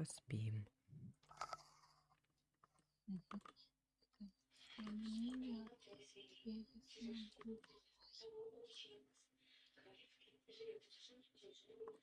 Поспим.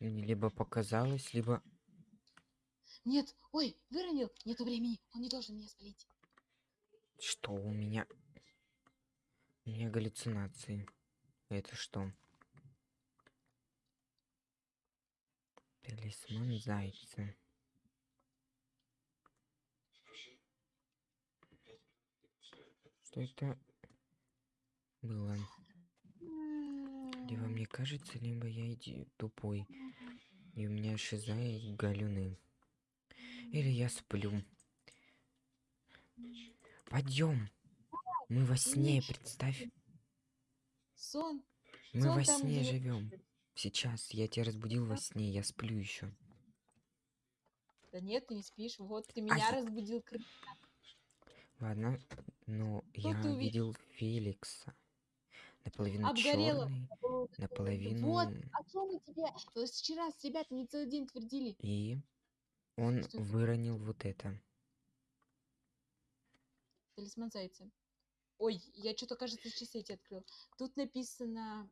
Мне либо показалось, либо... Нет, ой, выронил. Нету времени. Он не должен меня спалить. Что у меня? У меня галлюцинации. Это что? Талисман зайца. Что это было? Либо мне кажется, либо я иди тупой. И у меня шиза и галюны. Или я сплю. Подъем. Мы во сне, представь. Сон. Мы Сон во сне где- живем. Сейчас я тебя разбудил во сне, я сплю еще. Да нет, ты не спишь. Вот ты меня Ай. разбудил. кры- Ладно, но Что я увидел? видел Феликса. Наполовину Обгорело. черный, наполовину... Вот, о чем мы тебе вчера с ребятами целый день твердили. И он Что это? выронил вот это. Талисман зайца. Ой, я что-то, кажется, часы эти открыл. Тут написано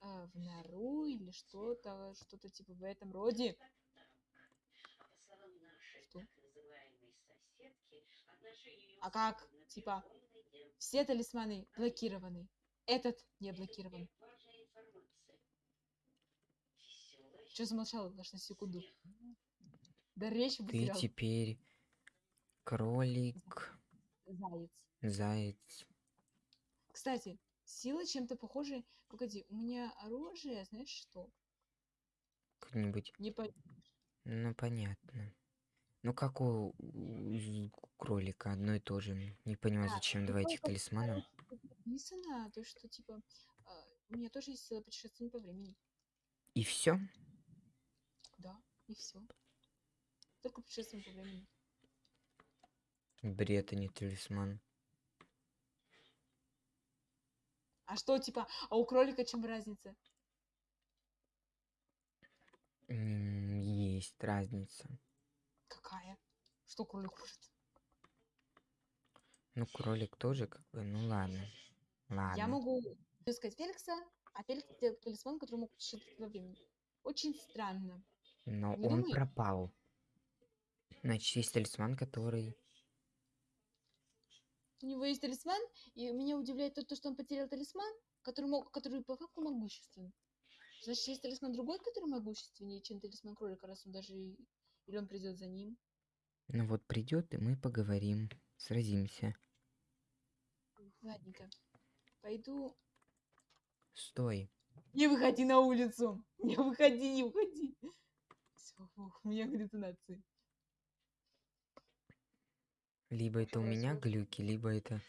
э, в нору или что-то, что-то типа в этом роде. Что? А как? Типа, все талисманы блокированы. Этот не блокирован. Что замолчал аж на секунду? Да речь Ты потерял. теперь кролик, Заяц. заяц. Кстати, сила чем-то похожа. Погоди, у меня оружие, знаешь что? Как-нибудь. Не по... Ну, понятно. Ну, как у, у кролика, одно и то же. Не понимаю, А, зачем ну, два этих талисмана. Написано, то, что типа а, у меня тоже есть сила путешествия по времени. И все? Да, и все. Только путешествие по времени. Бред, а не талисман. А что, типа, а у кролика чем разница? Есть разница. Что кролик кушает? Ну, кролик тоже как бы, ну ладно. Ладно. Я могу искать Феликса, а Феликс делает талисман, который мог путешествовать во времени. Очень странно. Но не он думаешь? пропал. Значит, есть талисман, который... У него есть талисман, и меня удивляет то, то, что он потерял талисман, который, мог, который по факту могущественный. Значит, есть талисман другой, который могущественнее, чем талисман кролика, раз он даже... Или он придет за ним. Ну вот придет, и мы поговорим. Сразимся. Ладненько. Пойду... Стой. Не выходи на улицу! Не выходи, не выходи! Все, у меня галлюцинации. Либо это у меня глюки, либо это...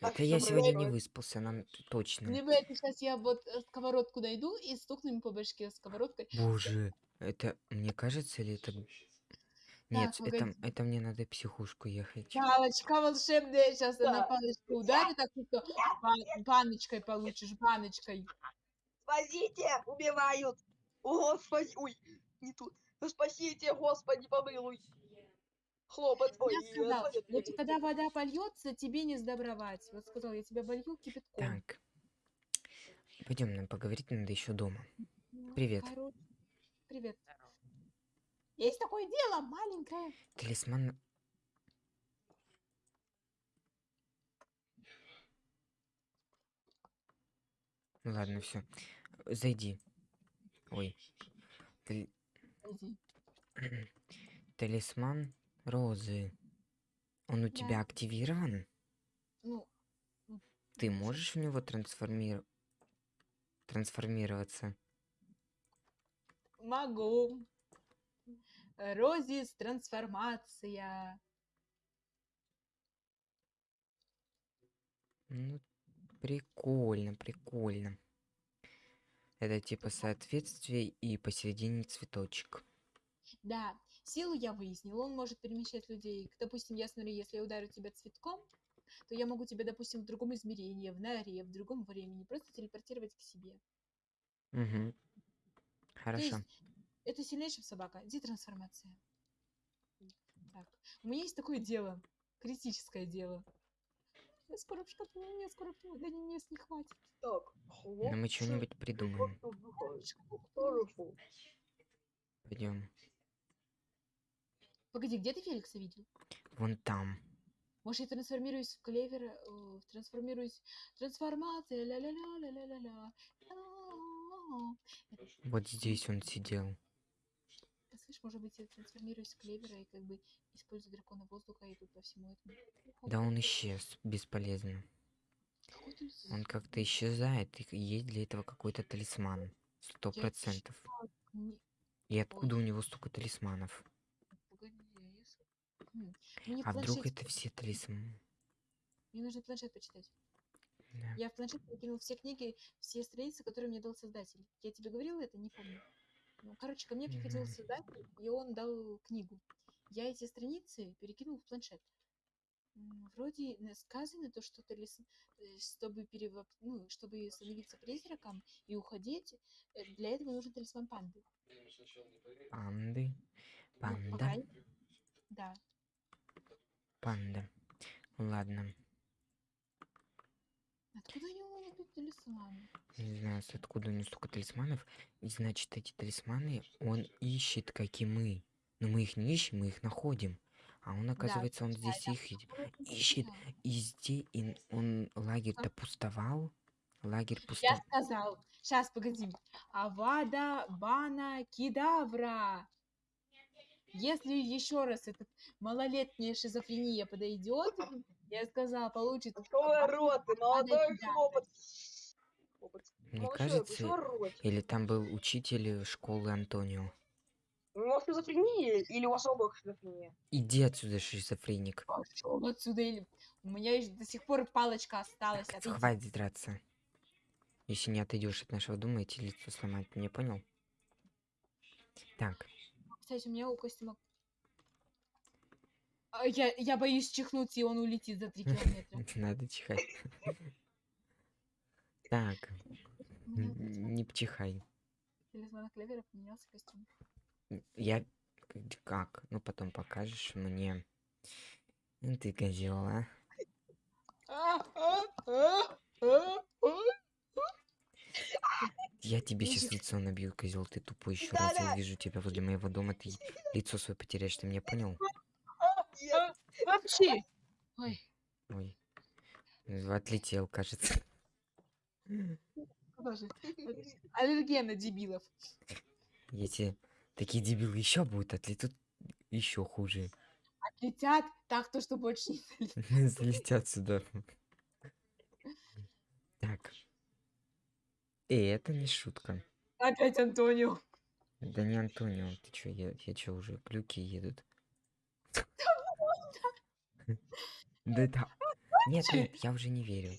Так Это я сегодня не выспался, нам точно. Либо это сейчас я вот э, сковородку найду и стукну ему по башке сковородкой. Боже, это мне кажется или это... Нет, Так, это, погоди. это мне надо психушку ехать. Палочка волшебная, сейчас я на Да. палочку ударю, так что ба- баночкой получишь, баночкой. Спасите! Убивают! О, Господи! Ой, не тут. Ну, Спасите, Господи, помилуй! Хлопот. Ой, Я сказал, вот когда вода польется, тебе не сдобровать. Вот сказал, я тебя болью кипятком. Так. Пойдем, нам поговорить надо еще дома. Ну, Привет. Привет. Есть такое дело, маленькое. Талисман... Ладно, все. Зайди. Ой. Тали-. Талисман розы. Он у тебя Да. активирован? Ну, Ты можешь в него трансформир... трансформироваться? могу. Розис трансформация. Ну, прикольно, прикольно. Это типа соответствие и посередине цветочек. Да, силу я выяснила. Он может перемещать людей. Допустим, я смотрю, если я ударю тебя цветком, то я могу тебя, допустим, в другом измерении, в норе, в другом времени, просто телепортировать к себе. Угу. То Хорошо. есть это сильнее, чем собака. Где трансформация? Так, у меня есть такое дело, критическое дело. Я скоро в шкатулку, мне скоро до мест не хватит. Так, Но мы что-нибудь придумаем. Пойдем. Погоди, где ты Феликса видел? Вон там. Может, я трансформируюсь в клевер, э, трансформируюсь... Трансформация, ля-ля-ля-ля-ля-ля-ля. А-а-а. Вот здесь он сидел. Слышь, может быть, я трансформируюсь в клевера и как бы использую дракона воздуха и тут по всему этому. Да он исчез. Бесполезно. Он как-то исчезает. И есть для этого какой-то талисман. Сто процентов. И откуда у него столько талисманов? Погоди, я с- М, Мне А вдруг это все талисманы? Мне нужно планшет почитать. Да. Я в планшет перекинул все книги, все страницы, которые мне дал создатель. Я тебе говорила это? Не помню. Ну, короче, ко мне приходил создатель, и он дал книгу. Я эти страницы перекинул в планшет. Вроде сказано то, что талис- э, чтобы перевоп... ну, чтобы становиться призраком и уходить, э, для этого нужен талисман панды. Панды. Ну, Панда. мере, Да. Панда. Ладно. Откуда талисманы? Не знаю, откуда у него столько талисманов. И значит, эти талисманы он ищет, как и мы. Но мы их не ищем, мы их находим. А он, оказывается, он здесь да. их это Ищет. И здесь и он лагерь-то пустовал. Лагерь Я пустовал. сказал. Сейчас, погоди. Авада, бана, кидавра. Если еще раз этот малолетняя шизофрения подойдет, я сказала, получит. Открой рот, ты молодой хлопот. Мне Молодой, кажется, или там был учитель школы Антонио. У него шизофрения или у вас оба шизофрения? Иди отсюда, шизофреник. Пошел отсюда. Или... У меня до сих пор палочка осталась. отойди. Хватит драться. Если не отойдешь от нашего дома, тебе лицо сломать. Не понял? Так, Кстати, у меня у костюма... А, Я, я боюсь чихнуть, и он улетит за три километра. надо чихать. Так, не пчихай. талисмана клевера поменялся костюм. Я как? Ну потом покажешь мне. Ты козел, а? А, а, а, а, а. Я тебе сейчас лицо набью, козел, ты тупой. Еще раз Да-да. увижу тебя возле моего дома, ты лицо свое потеряешь, ты меня понял? Вообще. Ой, Ой. Отлетел, кажется. Боже. Аллергия на дебилов. Если такие дебилы еще будут, отлетут еще хуже. Летят так, то, что больше не залетят. Залетят сюда. Так. Эй, это не шутка. Опять Антонио. Да не Антонио, ты чё, я, я чё, уже клюки едут? Да это... Нет, нет, я уже не верю.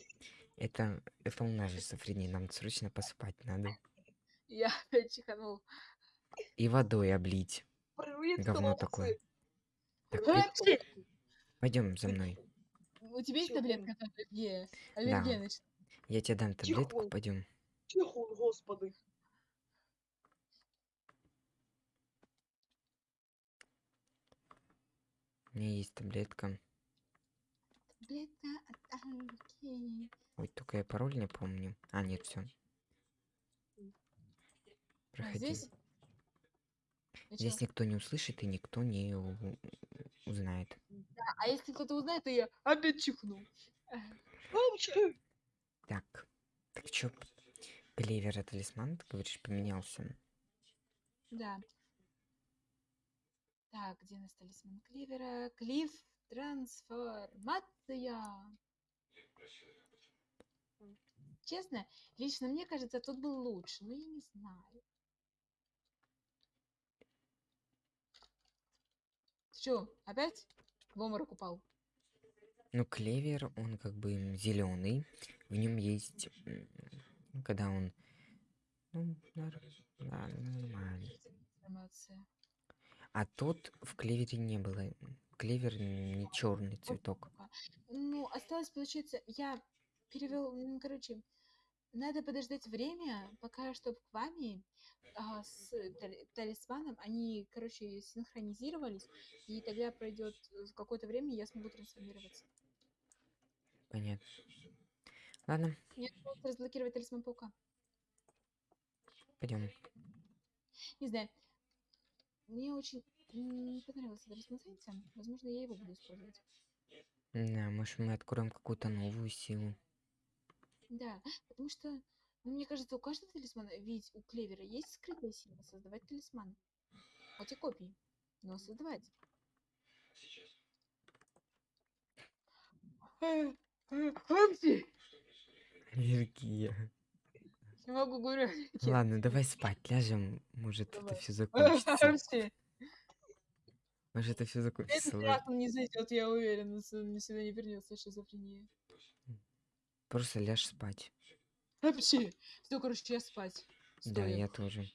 Это, это у нас же Сафрини, нам срочно посыпать надо. Я опять чиханул. И водой облить. Привет, Говно такое. Так, пойдем за мной. У тебя есть таблетка от аллергии? Аллергия, значит. Я тебе дам таблетку, пойдем. Тихо, господи. У меня есть таблетка. Таблетка от аллергии. Ой, только я пароль не помню. А, нет, все. А Проходи. здесь? И Здесь никто не услышит и никто не узнает. А если кто-то узнает, то я опять чихну. Так, так чё, клевер талисман, ты говоришь, поменялся? Да. Так, где у нас талисман Кливера? Клифф трансформация. Честно, лично мне кажется, тот был лучше, но я не знаю. Что, опять в обморок упал? Ну, клевер, он как бы зеленый. В нем есть, ну, когда он, ну, да, нормально. А тот в клевере не было. Клевер не черный цветок. Ну, осталось, получается, я перевел, короче, надо подождать время, пока, чтобы к вами а, с тали- талисманом, они, короче, синхронизировались, и тогда пройдет э, какое-то время, и я смогу трансформироваться. Понятно. Ладно, Мне осталось разблокировать талисман паука. пойдем. Не знаю. Мне очень понравился талисман Зайца. Возможно, я его буду использовать. Да, может мы откроем какую-то новую силу. Да, потому что, ну, мне кажется, у каждого талисмана, ведь у Клевера есть скрытая сила создавать талисман. Хоть и копии, но создавать. Апси! Аллергия. Не могу говорить. Ладно, давай спать, ляжем. Может это Давай. все закончится. Может это все закончится. Этот раз он не зайдет, я уверена, с- он сюда не вернется шизофрения. Просто ляжь спать. Апси! Все, короче, я спать. Да, Стоя. я тоже.